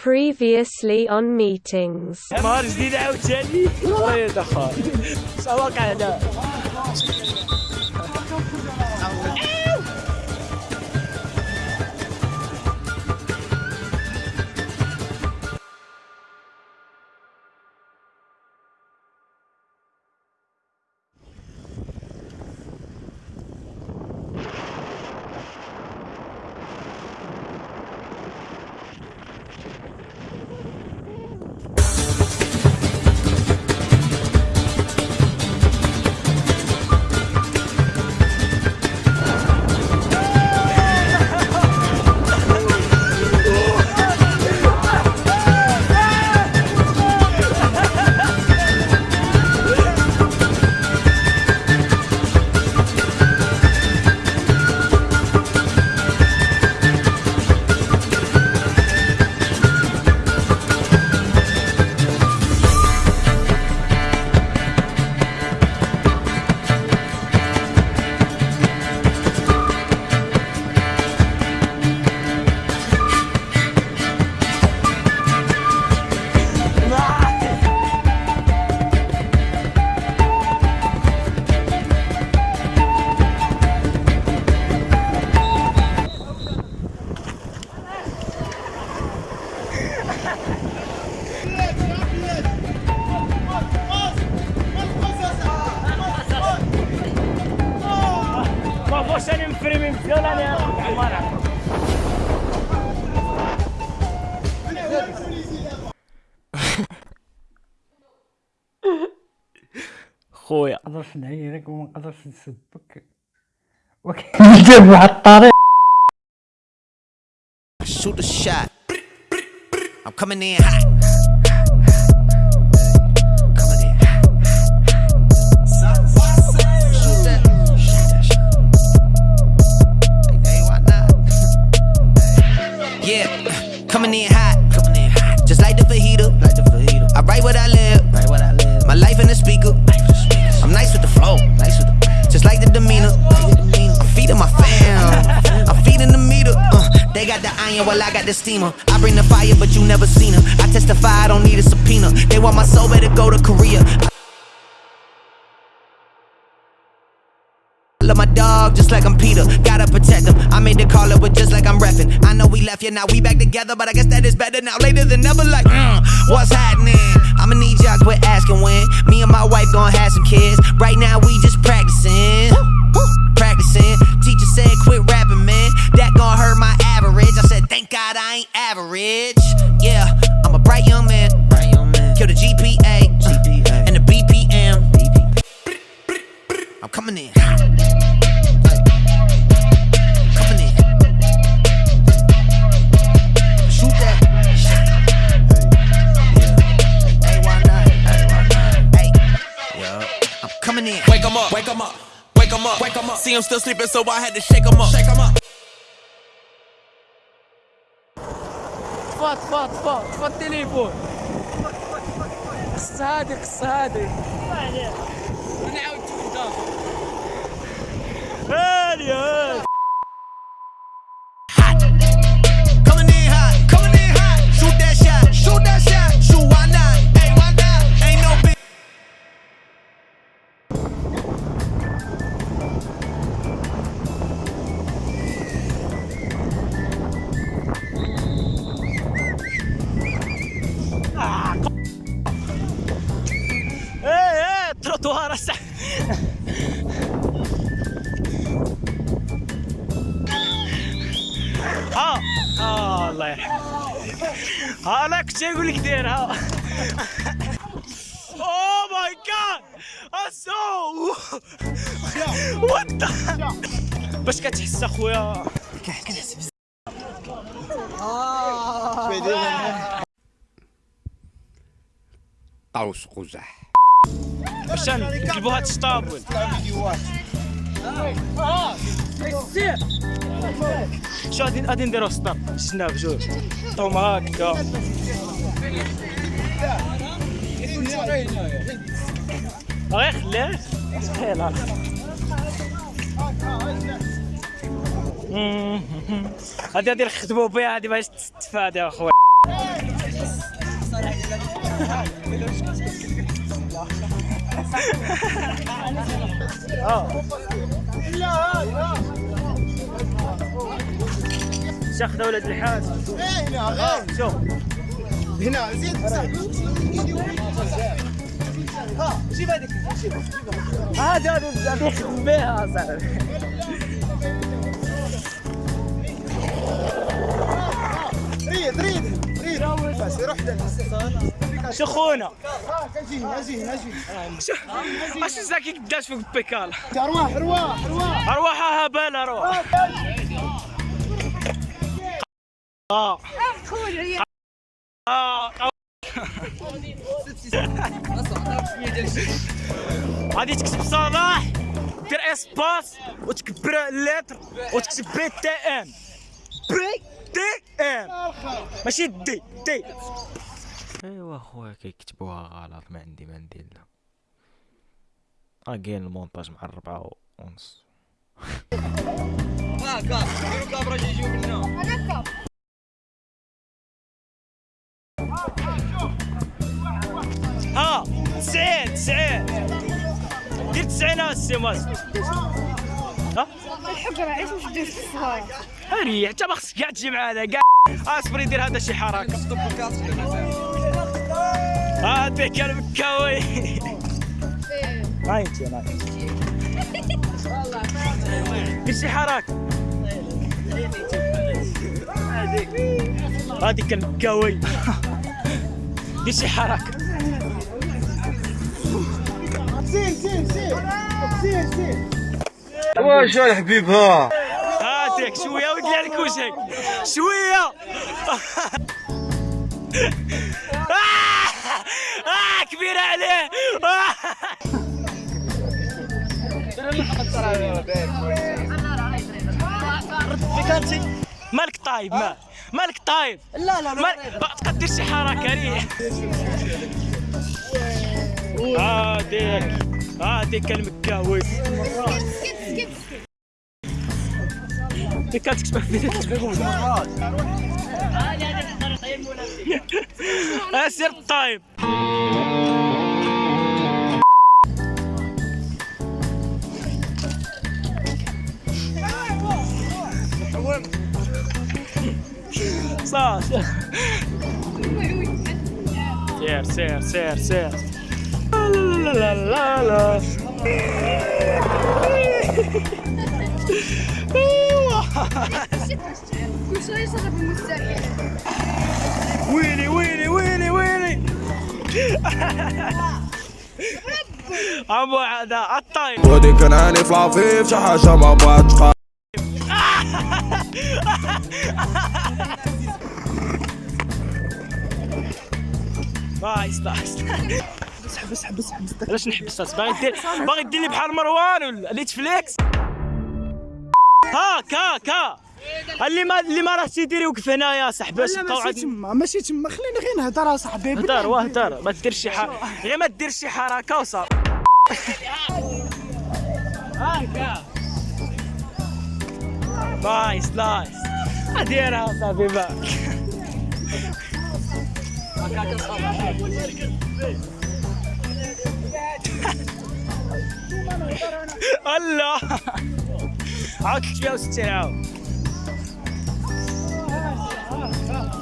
Previously on meetings. نهار جديد عاوتاني الله يدخل سواق هذا خويا نقدرش نعيرك وما نقدرش نسبك وكنجيب واحد الطريق Shoot a shot. I'm coming in hot. While I got the steamer. I bring the fire, but you never seen her. I testify, I don't need a subpoena. They want my soul, better go to Korea. I love my dog just like I'm Peter. Gotta protect him. I made the call up with just like I'm reppin'. I know we left, yeah, now we back together, but I guess that is better now. Later than never, like, mm, what's happening? I'ma need y'all quit asking when. Me and my wife gonna have some kids. Right now, we just. Practicing. Wake 'em up, wake 'em up, wake 'em up, wake 'em up. See him still sleeping, so I had to shake 'em up, shake 'em up. فات فات فات فات التليفون قص هادي أقول لك ديرها اوه ماي جاد اسو وات باش كتحس أخويا؟ قوس قزح. باش نقلبوا هاد الشطابل شو غادي نديرو ستاب شنا بجوج طوم هكا. غير. خليه يلا هادي غادي نخدمو بها هادي باش تستفاد يا خويا شيخ دولة الحاج شوف هنا زيد هذا هذا يخدم بها صاحبي ريد ريد ريد. بس روح شخونا ها كنجي أجي أجي اش زاكي قداش فوق البيكال. أرواح أرواح أرواح. ارواحها هبال أرواح. آه. أه غادي تكتب صلاح دير إسباس وتكبر اللتر وتكتب بي تي ام بي تي ام ماشي دي دي. أيوا خويا كيكتبوها غلط ما عندي ما ندير لها آه كاين المونتاج مع الربعة ونص. ها تسعين تسعين. دير تسعين السي ماس ها؟ الحقرة عيش مش دير في الصهاية ريح انت ما خصك كاع تجي معانا كاع اصبري دير هذا شي حركه هذا كان مكاوي هاي انت هاي دير شي حركه هذيك كان مكاوي دير شي حركه سير سير سير سير سير واش هاتيك شوية ودي عليك وجهك شوية. آه! آه كبيرة عليه! مالك طايب ما. مالك طايب. لا لا ما تقدر شي حركة ريح. هاديك هاديك المكاوي ديك كانت تكتب في اسير الطايب صح سير سير سير سير لا لا لا لا. لا كل شوية يشرب المستحيل ويلي ويلي ويلي ويلي. عمو هذا الطايب ودي كان عيني في العفيف شي حاجة ما بغاتش خا- nice اسحب اسحب اسحب علاش نحبس؟ باغي دير باغي دير لي بحال مروان ولا Netflix هاك هاك ها. اللي ما اللي ما راهش يدير يوقف هنايا صاحبي نبقاو ماشي عاد تما ماشي تما. خلينا غير نهضر اصاحبي هدر وهدر ما ديرش شي حاجة غير ما دير شي حركة وصافي. هاكا. nice nice. ديرها صافي باك. الله. عاود 360 عاود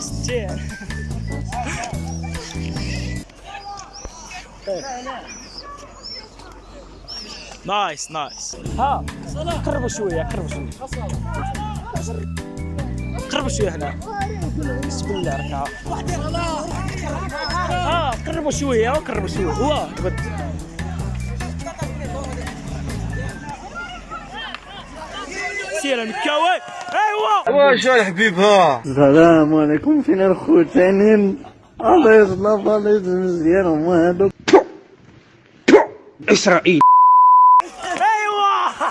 60 نايس نايس. ها قربوا شوية قربوا شوية. قربوا شوية هنا. بسم الله ركعة. ها قربوا شوية قربوا شوية. هو سير المكاوي ايوا. واش يا حبيبها. السلام عليكم. فين الخوتانين. الله يصلح الله يزم مزيان. هما هادوك. ايوا.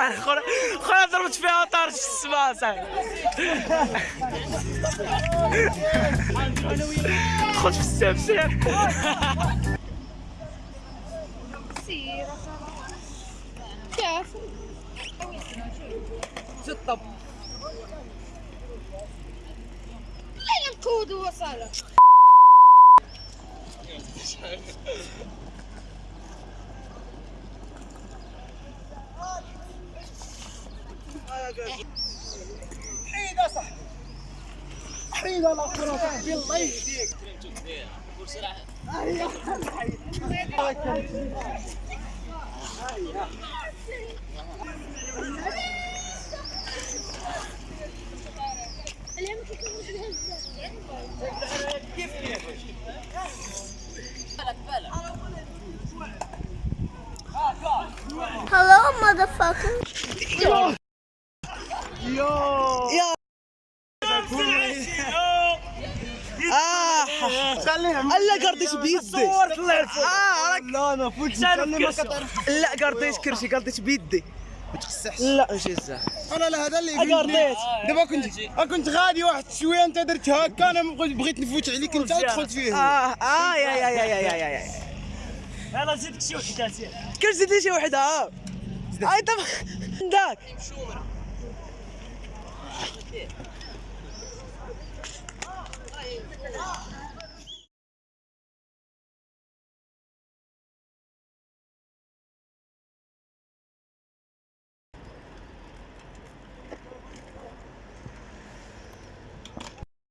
أنا خويا ضربت فيها طارش السما صاحبي. دخلت في السيف سير. سير. كيف لا لا الكود وصله حيدة صح حيدة لا كرة صاحبي. الله يهديك. Hello لا قرديش بيدي. لا أنا فوت لا قرديش كرشي قرديش بيدي. ما تخسحش لا. جزاه أنا لا هذا اللي قرديت آه، دابا كنت كنت غادي واحد شوية أنت درت هكا أنا بغيت نفوت عليك أنت دخلت فيه. آه آه يا يا يا يا يا يا يلا زيدك شي وحده كيف زيد. لي شي وحده آه أي داك Oh,